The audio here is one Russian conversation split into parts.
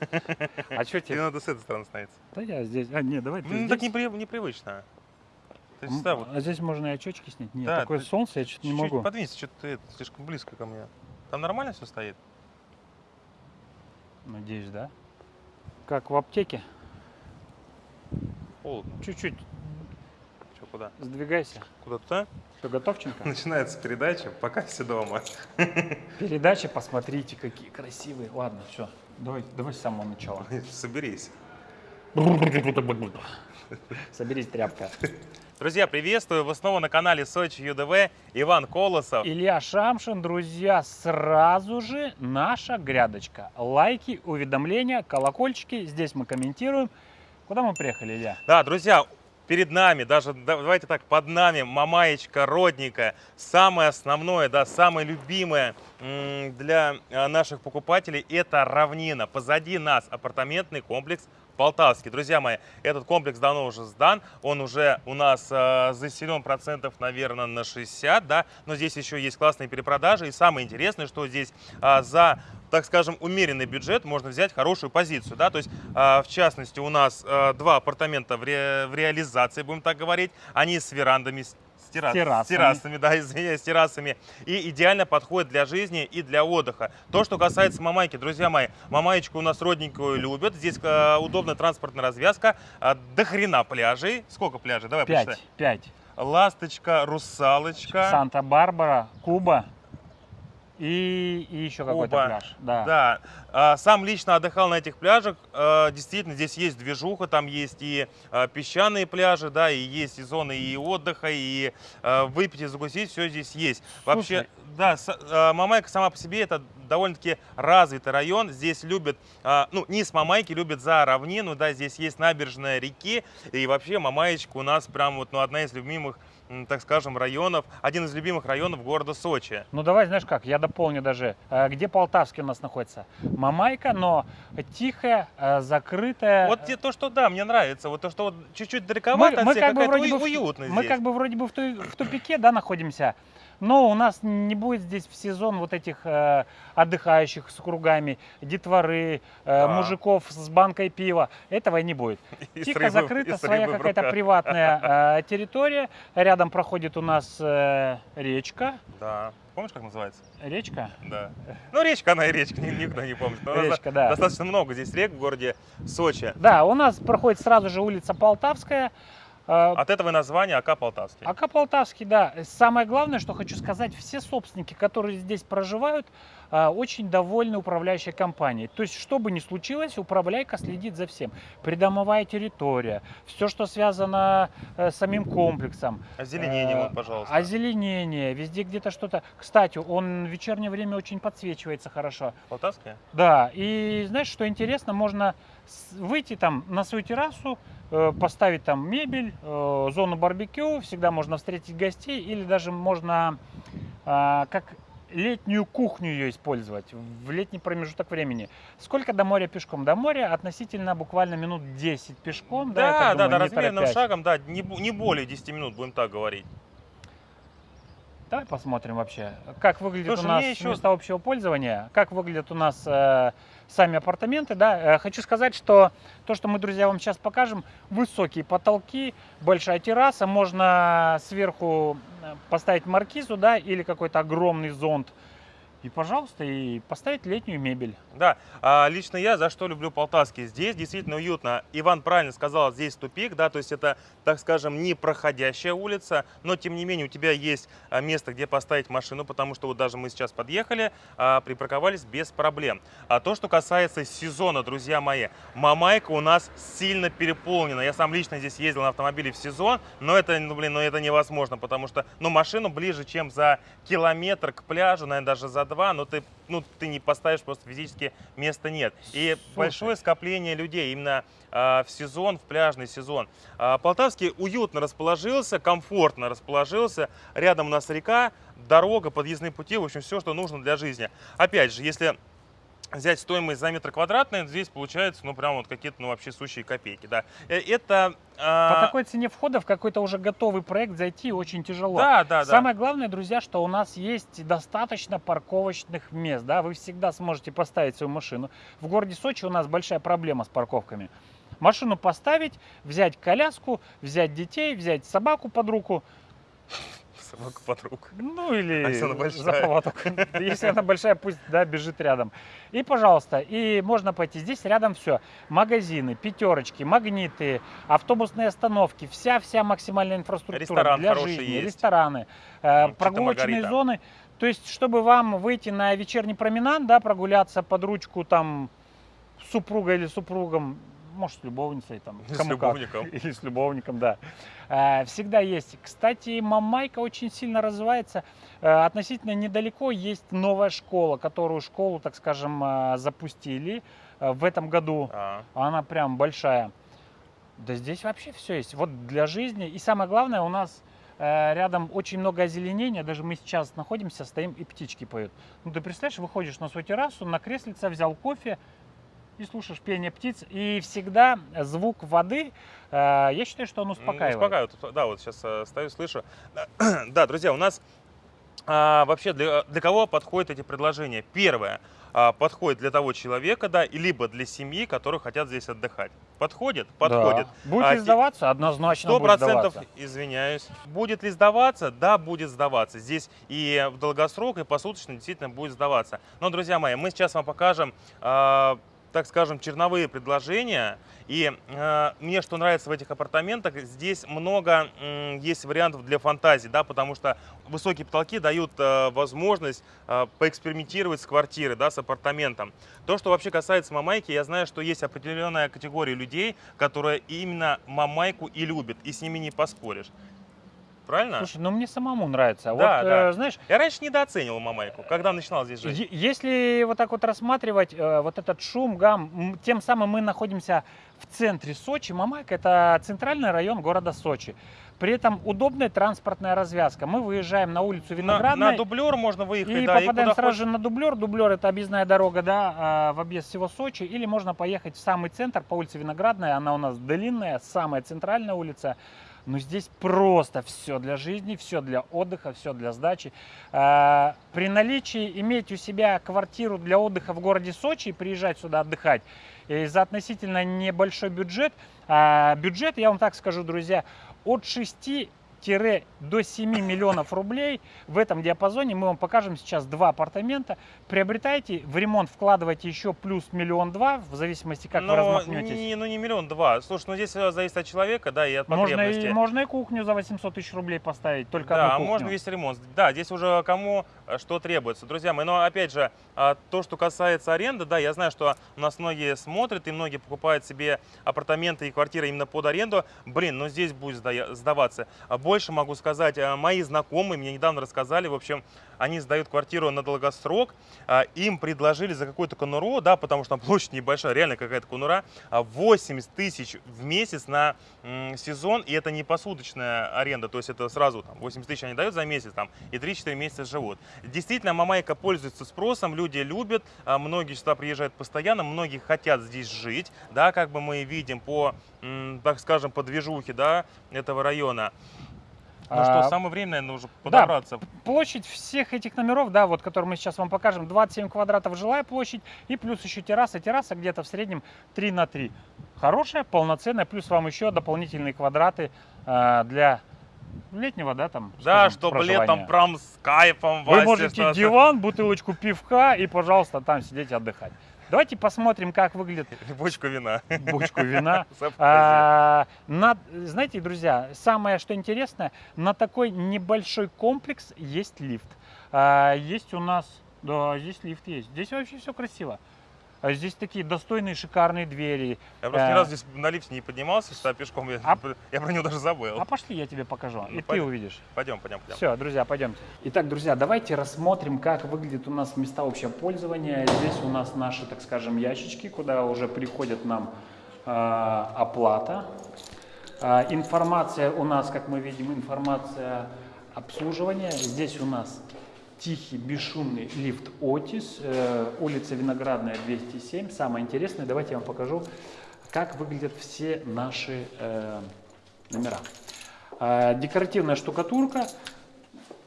А что Тебе тебе? надо с этой стороны становиться. Да я здесь. А, нет, давай ты Ну, так непри- непривычно. То есть, М, да, вот А здесь можно и очечки снять? Нет, Да, такое ты солнце, я что-то не чуть-чуть могу. подвинься, что ты это, слишком близко ко мне. Там нормально все стоит? Надеюсь, да? Как в аптеке. Холодно. Чуть-чуть Че, куда? сдвигайся. Куда туда? Что, готовченко? Начинается передача, пока все дома. Передачи, посмотрите, какие красивые. Ладно, все. Давай, давай с самого начала. Соберись. Соберись, тряпка. Друзья, приветствую! Вы снова на канале Сочи ЮДВ. Иван Колосов. Илья Шамшин, друзья, сразу же наша грядочка. Лайки, уведомления, колокольчики. Здесь мы комментируем. Куда мы приехали, Илья? Да, друзья, перед нами, даже да- давайте так, под нами мамаечка родненькая. Самое основное, да, самое любимое для э, наших покупателей это равнина. Позади нас апартаментный комплекс Полтавский. Друзья мои, этот комплекс давно уже сдан, он уже у нас э, заселен процентов, наверное, на 60, да, но здесь еще есть классные перепродажи. И самое интересное, что здесь а, за так скажем, умеренный бюджет, можно взять хорошую позицию, да, то есть, а, в частности, у нас а, два апартамента в, ре- в реализации, будем так говорить, они с верандами, с, террас- террасами. с террасами, да, извиняюсь, с террасами, и идеально подходит для жизни и для отдыха. То, что касается Мамайки, друзья мои, Мамаечку у нас родненькую любят, здесь а, удобная транспортная развязка, а, до хрена пляжей, сколько пляжей, давай Пять. посчитай. Пять. Ласточка, русалочка. Санта-Барбара, Куба и, и еще какой-то пляж. Да. Да, сам лично отдыхал на этих пляжах. А, Действительно, здесь есть движуха, там есть и а, песчаные пляжи, да, и есть и зоны и отдыха, и а, выпить и закусить, все здесь есть. Вообще, Слушай. да, а, Мамайка сама по себе это довольно-таки развитый район. Здесь любят, а, ну, низ Мамайки любят за равнину, да, здесь есть набережная реки, и вообще Мамаечка у нас прям вот, ну, одна из любимых, так скажем, районов, один из любимых районов города Сочи. Ну давай, знаешь как, я дополню даже. Где Полтавский у нас находится? Мамайка, но тихая, э, закрытая. Вот то, что да, мне нравится. Вот то, что вот чуть-чуть мы, далековато, мы от всех, как бы вроде бы уй- в- уютно мы здесь. как бы вроде бы в, ту- в тупике, да, находимся. Но у нас не будет здесь в сезон вот этих э, отдыхающих с кругами, детворы, э, Да. мужиков с банкой пива. Этого не будет. И Тихо и закрыта своя какая-то приватная э, территория. Рядом проходит у нас э, речка. Да. Помнишь, как называется? Речка? Да. Ну, речка, она и речка, ни- никто не помнит. Но Речка, да. Достаточно много здесь рек в городе Сочи. Да, у нас проходит сразу же улица Полтавская. Э, От этого и название АК Полтавский. АК Полтавский, да. Самое главное, что хочу сказать, все собственники, которые здесь проживают, а, очень довольны управляющей компанией. То есть, что бы ни случилось, управляйка следит за всем. Придомовая территория, все, что связано э, с самим комплексом. Озеленение, Э, вот, пожалуйста. Озеленение, везде где-то что-то. Кстати, он в вечернее время очень подсвечивается хорошо. Полтавский? Да, и знаешь, что интересно, можно выйти там на свою террасу, поставить там мебель, э, зону барбекю, всегда можно встретить гостей, или даже можно а, как летнюю кухню ее использовать в летний промежуток времени. Сколько до моря пешком? До моря относительно буквально минут 10 пешком. Да, Да, да, думаю, да, торопясь. шагом, да, не, не более 10 минут, будем так говорить. Давай посмотрим вообще, как выглядит Слушай, у нас еще- места общего пользования, как выглядят у нас э, сами апартаменты. Да? Э, хочу сказать, что то, что мы, друзья, вам сейчас покажем, высокие потолки, большая терраса, можно сверху э, поставить маркизу, да, или какой-то огромный зонт. И, пожалуйста, и поставить летнюю мебель. Да, а лично я за что люблю Полтавский. Здесь действительно уютно. Иван правильно сказал, здесь тупик, да, то есть это, так скажем, не проходящая улица, но тем не менее у тебя есть а, место, где поставить машину, потому что вот даже мы сейчас подъехали, а, припарковались без проблем. А то, что касается сезона, друзья мои, Мамайка у нас сильно переполнена. Я сам лично здесь ездил на автомобиле в сезон, но это, ну, блин, ну, это невозможно, потому что, ну, машину ближе, чем за километр к пляжу, наверное, даже за два, но ты, ну, ты не поставишь, просто физически места нет. И Слушай. большое скопление людей именно а, в сезон, в пляжный сезон. А, Полтавский уютно расположился, комфортно расположился. Рядом у нас река, дорога, подъездные пути, в общем, все, что нужно для жизни. Опять же, если взять стоимость за метр квадратный, здесь получается, ну, прям вот какие-то, ну, вообще сущие копейки, да. Э, Это... а, По такой цене входа в какой-то уже готовый проект зайти очень тяжело. Да, да, да. Самое главное, друзья, что у нас есть достаточно парковочных мест, да, вы всегда сможете поставить свою машину. В городе Сочи у нас большая проблема с парковками. Машину поставить, взять коляску, взять детей, взять собаку под руку, Собака под руку. ну или А если она за большая? поводок. Если она большая, пусть да, бежит рядом. И, пожалуйста, и можно пойти. Здесь рядом все. Магазины, пятерочки, магниты, автобусные остановки, вся-вся максимальная инфраструктура Ресторан для жизни, есть. рестораны, Чита прогулочные зоны. То есть, чтобы вам выйти на вечерний променад, да, прогуляться под ручку там с супругой или супругом, может, с любовницей, там, С кому как. любовником. Или с любовником, да. Э, Всегда есть. Кстати, Мамайка очень сильно развивается. Э, Относительно недалеко есть новая школа, которую школу, так скажем, э, запустили в этом году. А, Она прям большая. Да здесь вообще все есть. Вот для жизни. И самое главное, у нас рядом очень много озеленения. Даже мы сейчас находимся, стоим и птички поют. Ну ты представляешь, выходишь на свою террасу, на креслице, взял кофе и слушаешь пение птиц. И всегда звук воды, э, я считаю, что он успокаивает. Успокаивает. Да, вот сейчас э, стою, слышу. Да, друзья, у нас а, вообще для, для кого подходят эти предложения? Первое. а, подходит для того человека, да, либо для семьи, которые хотят здесь отдыхать. Подходит? Подходит. Да. Будет А, ли сдаваться? Однозначно Сто будет процентов, сдаваться. извиняюсь. Будет ли сдаваться? Да, будет сдаваться. Здесь и в долгосрок, и посуточно действительно будет сдаваться. Но, друзья мои, мы сейчас вам покажем, э, так скажем, черновые предложения. И э, мне что нравится в этих апартаментах, здесь много м, есть вариантов для фантазии, да, потому что высокие потолки дают э, возможность э, поэкспериментировать с квартирой, да, с апартаментом. То, что вообще касается мамайки, я знаю, что есть определенная категория людей, которые именно мамайку и любят, и с ними не поспоришь. Правильно? Слушай, ну мне самому нравится. Да, вот, да. э, знаешь, Я раньше недооценивал мамайку, когда начинал здесь жить. Если вот так вот рассматривать э, вот этот шум, гам, тем самым мы находимся в центре Сочи. Мамайка – это центральный район города Сочи. При этом удобная транспортная развязка. Мы выезжаем на улицу На, Виноградная на дублер можно выехать, и да, попадаем и сразу хочешь. же на дублер. Дублер – это объездная дорога да, а, в объезд всего Сочи. Или можно поехать в самый центр по улице Виноградная. Она у нас длинная, самая центральная улица. Но здесь просто все для жизни, все для отдыха, все для сдачи. А, При наличии иметь у себя квартиру для отдыха в городе Сочи и приезжать сюда отдыхать и за относительно небольшой бюджет, а, бюджет, я вам так скажу, друзья, от 6 до 7 миллионов рублей в этом диапазоне мы вам покажем сейчас два апартамента приобретайте в ремонт вкладывайте еще плюс миллион два в зависимости как вы Но размахнетесь не, ну не миллион два. Слушай, ну здесь э, зависит от человека, да, и от можно потребностей. и, можно и кухню за 800 тысяч рублей поставить, только да, одну а кухню. можно весь ремонт. Да, здесь уже кому э, что требуется. Друзья мои, но опять же, а, то, что касается аренды, да, я знаю, что у нас многие смотрят и многие покупают себе апартаменты и квартиры именно под аренду. Блин, ну здесь будет сдаваться. А Больше могу сказать, а, мои знакомые мне недавно рассказали, в общем, они сдают квартиру на долгосрок, а, им предложили за какую-то конуру, да, потому что там площадь небольшая, реально какая-то конура, а, 80 тысяч в месяц на сезон, и это не посуточная аренда, то есть это сразу там, 80 тысяч они дают за месяц там, и 3-4 месяца живут. Действительно, Мамайка пользуется спросом, люди любят, а, многие сюда приезжают постоянно, многие хотят здесь жить, да, как бы мы видим по, так скажем, по движухе, да, этого района. Ну что, А, самое время, наверное, уже подобраться. Площадь всех этих номеров, да, вот, которые мы сейчас вам покажем, 27 квадратов жилая площадь и плюс еще терраса. Терраса где-то в среднем 3 на 3. Хорошая, полноценная, плюс вам еще дополнительные квадраты э, для летнего, да, там. Да, скажем, чтобы проживания. летом прям с кайфом Вы Вася, можете диван, бутылочку пивка и, пожалуйста, там сидеть и отдыхать. Давайте посмотрим, как выглядит бочку вина. бочку вина. А, на- знаете, друзья, самое что интересно, на такой небольшой комплекс есть лифт. А, есть у нас, да, здесь лифт есть. Здесь вообще все красиво. А здесь такие достойные, шикарные двери. Я просто ни э, разу здесь на лифте не поднимался, сюда пешком, я, А- я про него даже забыл. А пошли, я тебе покажу, Ну, и ты пойдем. увидишь. Пойдем, пойдем, пойдем. Все, друзья, пойдемте. Итак, друзья, давайте рассмотрим, как выглядят у нас места общего пользования. Здесь у нас наши, так скажем, ящички, куда уже приходит нам э, оплата. А, информация у нас, как мы видим, информация обслуживания. Здесь у нас тихий, бесшумный лифт Отис, э, улица Виноградная, 207. Самое интересное, давайте я вам покажу, как выглядят все наши э, номера. Э, декоративная штукатурка,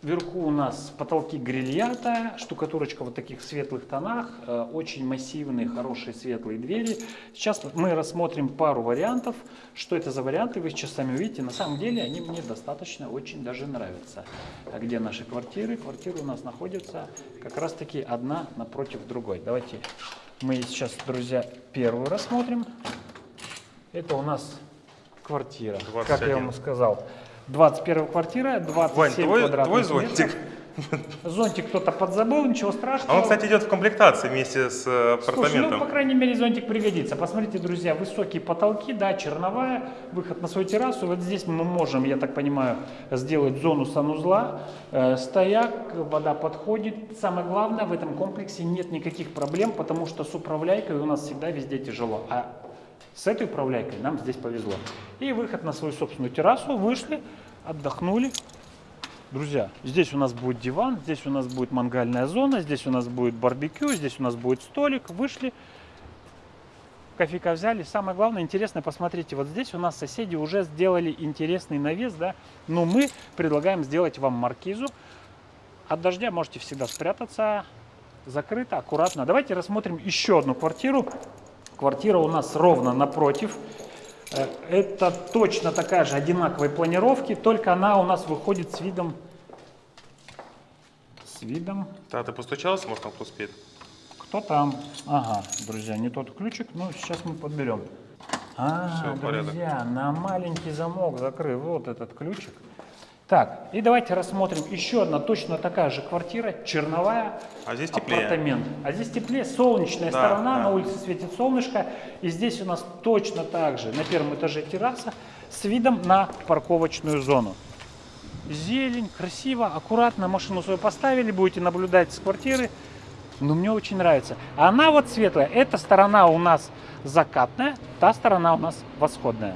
Вверху у нас потолки грильята, штукатурочка в таких светлых тонах, э, очень массивные, хорошие светлые двери. Сейчас мы рассмотрим пару вариантов. Что это за варианты, вы сейчас сами увидите. На самом деле они мне достаточно очень даже нравятся. А где наши квартиры? Квартиры у нас находятся как раз таки одна напротив другой. Давайте мы сейчас, друзья, первую рассмотрим. Это у нас квартира, 21. как я вам сказал. 21 квартира, 27 Вань, твой, квадратных твой зонтик. метров. Зонтик кто-то подзабыл, ничего страшного. А он, кстати, идет в комплектации вместе с э, апартаментом. Слушай, ну, по крайней мере, зонтик пригодится. Посмотрите, друзья, высокие потолки, да, черновая, выход на свою террасу. Вот здесь мы можем, я так понимаю, сделать зону санузла, э, стояк, вода подходит. Самое главное, в этом комплексе нет никаких проблем, потому что с управляйкой у нас всегда везде тяжело. А с этой управляйкой нам здесь повезло. И выход на свою собственную террасу, вышли, отдохнули. Друзья, здесь у нас будет диван, здесь у нас будет мангальная зона, здесь у нас будет барбекю, здесь у нас будет столик. Вышли, кофейка взяли. Самое главное, интересно, посмотрите, вот здесь у нас соседи уже сделали интересный навес, да, но мы предлагаем сделать вам маркизу. От дождя можете всегда спрятаться, закрыто, аккуратно. Давайте рассмотрим еще одну квартиру. Квартира у нас ровно напротив. Э, это точно такая же одинаковой планировки, только она у нас выходит с видом... С видом... Да, ты постучался, может там кто спит? Кто там? Ага, друзья, не тот ключик, но сейчас мы подберем. А, Все, друзья, порядок. на маленький замок закрыл вот этот ключик. Так, и давайте рассмотрим еще одна точно такая же квартира, черновая, а здесь теплее. апартамент. А здесь теплее, солнечная да, сторона, да. на улице светит солнышко. И здесь у нас точно так же, на первом этаже терраса, с видом на парковочную зону. Зелень, красиво, аккуратно, машину свою поставили, будете наблюдать с квартиры. Но мне очень нравится. А она вот светлая, эта сторона у нас закатная, та сторона у нас восходная.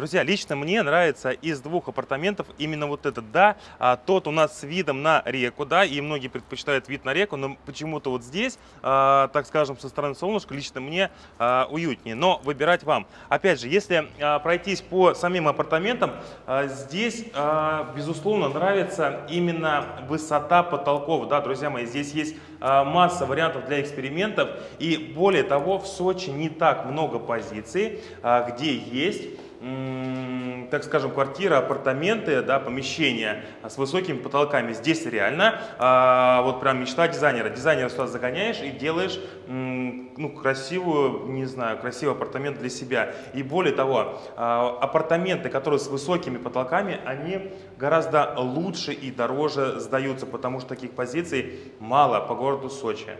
Друзья, лично мне нравится из двух апартаментов именно вот этот, да, а, тот у нас с видом на реку, да, и многие предпочитают вид на реку, но почему-то вот здесь, а, так скажем, со стороны солнышка лично мне а, уютнее, но выбирать вам. Опять же, если а, пройтись по самим апартаментам, а, здесь, а, безусловно, нравится именно высота потолков, да, друзья мои, здесь есть а, масса вариантов для экспериментов, и более того, в Сочи не так много позиций, а, где есть так скажем, квартира, апартаменты, да, помещения с высокими потолками. Здесь реально а, вот прям мечта дизайнера. Дизайнера сюда загоняешь и делаешь ну, красивую, не знаю, красивый апартамент для себя. И более того, а, апартаменты, которые с высокими потолками, они гораздо лучше и дороже сдаются, потому что таких позиций мало по городу Сочи.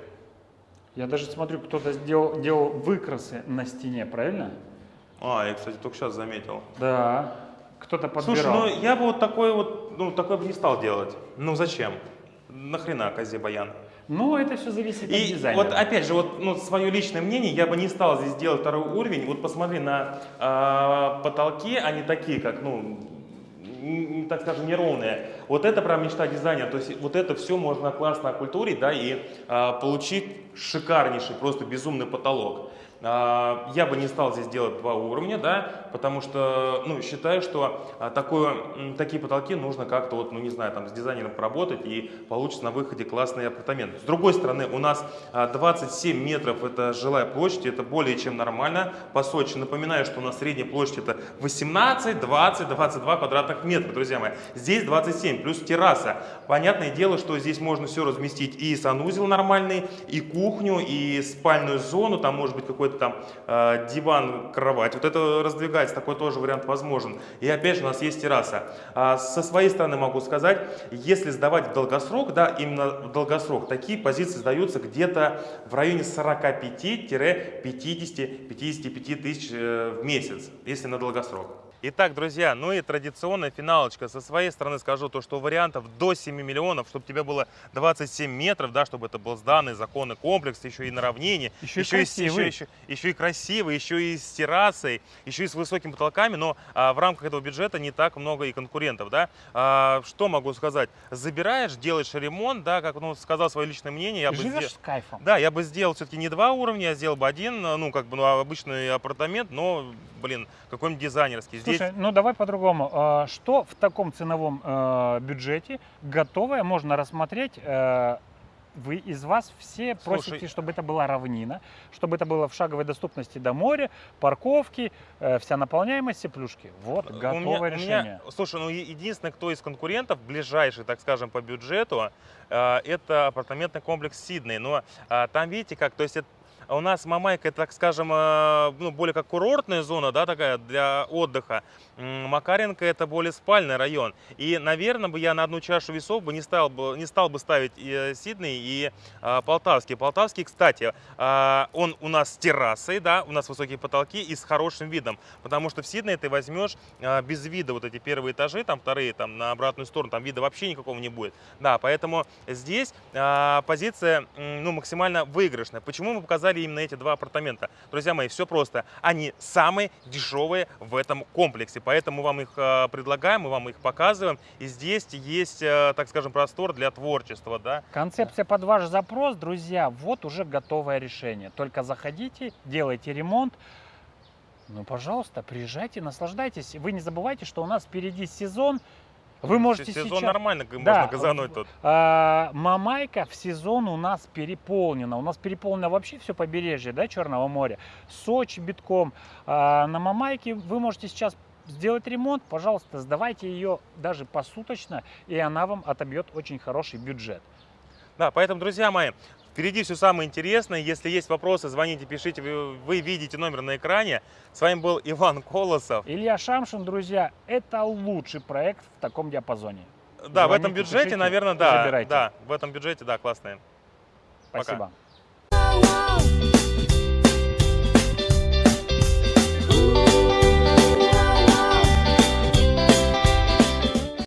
Я даже смотрю, кто-то сделал, делал выкрасы на стене, правильно? А, я, кстати, только сейчас заметил. Да, кто-то подбирал. Слушай, ну я бы вот такой вот, ну такой бы не стал делать. Ну зачем? Нахрена козе баян? Ну, это все зависит и от дизайна. вот опять же, вот ну, свое личное мнение, я бы не стал здесь делать второй уровень. Вот посмотри на э, потолки, они такие, как, ну, так скажем, неровные. Вот это прям мечта дизайнера. То есть вот это все можно классно окультурить, да, и э, получить шикарнейший, просто безумный потолок. А, я бы не стал здесь делать два уровня, да, потому что ну, считаю, что а, такое, такие потолки нужно как-то, вот, ну не знаю, там с дизайнером поработать и получится на выходе классный апартамент. С другой стороны, у нас 27 а, метров это жилая площадь, это более чем нормально по Сочи. Напоминаю, что у нас средняя площадь это 18, 20, 22 квадратных метра, друзья мои. Здесь 27, плюс терраса. Понятное дело, что здесь можно все разместить и санузел нормальный, и кухню, и спальную зону, там может быть какой-то там э, диван, кровать. Вот это раздвигается, такой тоже вариант возможен. И опять же у нас есть терраса. А со своей стороны могу сказать, если сдавать в долгосрок, да, именно в долгосрок, такие позиции сдаются где-то в районе 45-50-55 тысяч э, в месяц, если на долгосрок. Итак, друзья, ну и традиционная финалочка. Со своей стороны скажу то, что вариантов до 7 миллионов, чтобы тебе было 27 метров, да, чтобы это был сданный законный комплекс, еще и на равнине, Еще и красивый. еще, еще и красивый, еще и с террасой, еще и с высокими потолками, но а, в рамках этого бюджета не так много и конкурентов, да. А, что могу сказать? Забираешь, делаешь ремонт, да, как ну, сказал свое личное мнение, я бы Живешь сделал- с кайфом. да, я бы сделал все-таки не два уровня, я сделал бы один, ну, как бы, ну, обычный апартамент, но, блин, какой-нибудь дизайнерский. Здесь Слушай, ну давай по-другому. А, Что в таком ценовом э, бюджете готовое можно рассмотреть? э, Вы из вас все Слушай, просите, чтобы это была равнина, чтобы это было в шаговой доступности до моря, парковки, э, вся наполняемость, плюшки. Вот, У готовое меня- у меня- решение. слушай, ну единственное, кто из конкурентов, ближайший, так скажем, по бюджету, э, это апартаментный комплекс Сидней. Но а, там, видите, как, то есть это- у нас Мамайка, так скажем, э, ну, более как курортная зона, да, такая для отдыха. Макаренко это более спальный район. И, наверное, бы я на одну чашу весов бы не стал бы, не стал бы ставить и э, Сидней и а, Полтавский. Полтавский, кстати, а, он у нас с террасой, да, у нас высокие потолки и с хорошим видом. Потому что в Сиднее ты возьмешь а, без вида вот эти первые этажи, там вторые, там на обратную сторону, там вида вообще никакого не будет. Да, поэтому здесь а, позиция ну, максимально выигрышная. Почему мы показали именно эти два апартамента? Друзья мои, все просто. Они самые дешевые в этом комплексе, поэтому вам их а, предлагаем, мы вам их показываем. И здесь есть, а, так скажем, простор для творчества, да. Концепция под ваш запрос, друзья, вот уже готовое решение. Только заходите, делайте ремонт. Ну, пожалуйста, приезжайте, наслаждайтесь. Вы не забывайте, что у нас впереди сезон. Вы можете Сезон сейчас... нормально Да, можно газануть тут. А, Мамайка в сезон у нас переполнена. У нас переполнено вообще все побережье да, Черного моря. Сочи битком. А, на Мамайке вы можете сейчас сделать ремонт. Пожалуйста, сдавайте ее даже посуточно, и она вам отобьет очень хороший бюджет. Да, поэтому, друзья мои, впереди все самое интересное. Если есть вопросы, звоните, пишите. Вы, вы видите номер на экране. С вами был Иван Колосов. Илья Шамшин, друзья, это лучший проект в таком диапазоне. Да, в этом Звоните, бюджете, пишите, наверное, да. забирайте. Да, в этом бюджете, да, классные. Пока. Спасибо. Wow,